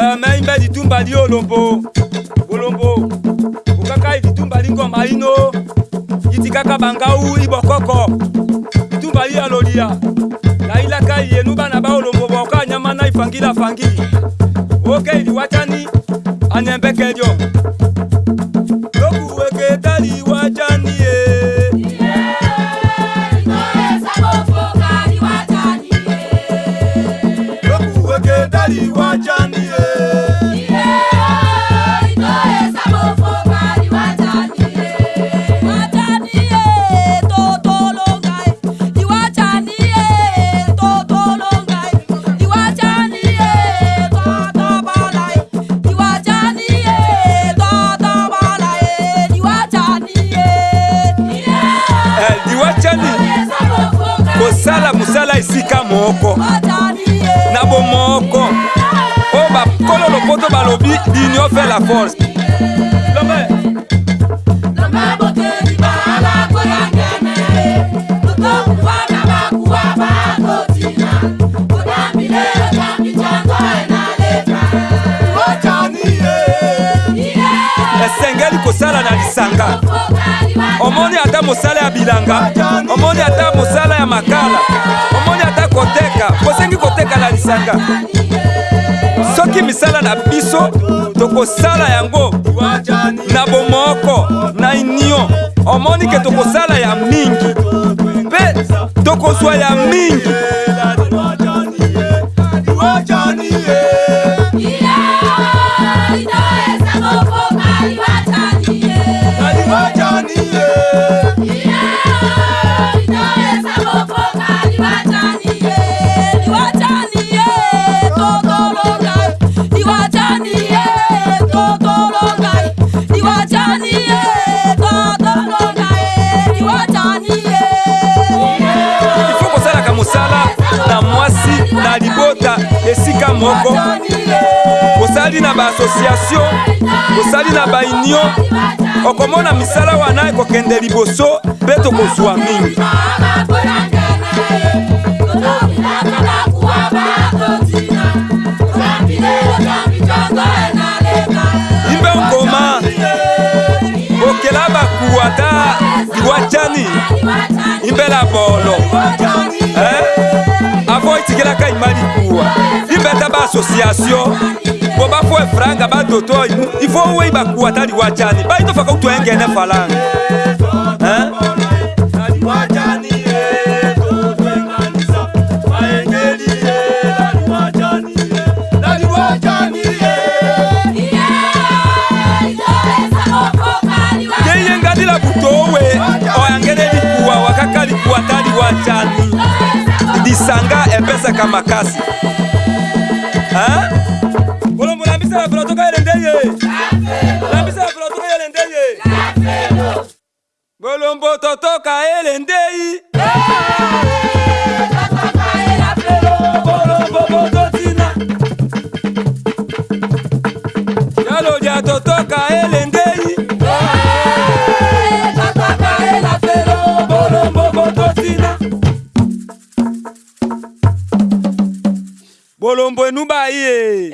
Eh, maimba ditumba li olombo olombo oh, okaka oh, ye ditumba li ngomba ino ye ti kaka bangau i bokoko ditumba li ya lolia na ye laka yenu bana ba olombo oh, boka anyama na e fangi la fangi oke okay, e li watani anyembekelio kosala mosala esika moko na bomoko oyo bakolo lopoto balobi l'union fait la force eh. esengeli kosala na lisanga omoni ata mosala ya bilanga omoni kala omoni ata koteka bosengi koteka na lisanga soki misala na biso tokosala yango na bomoko na union omoni ke tokosala ya mingi mpe tokozwa ya mingi esika moko osali na baasosiatio osali na baunion okomona misala wana ekokende liboso mpe tokozwa mingi imbe nkoma bokela bakuwa ta liwatiani imbe la bolo eh? avo etikelaka ima likuwa association bo bafuwa franga badoto ifo wei bakuwa tali wajani baitofaka utwengene falanga keyengadila eh, eh, eh. butowe oyangene likuwa wakaka likuwa tali wajani lisanga epesaka makasi kolombo lambisa na filotoka yele nde ye lambisa na filotoka yele nde ye kolombo totoka yele ndeyi kolombo bototina yalo lya totoka yele aí!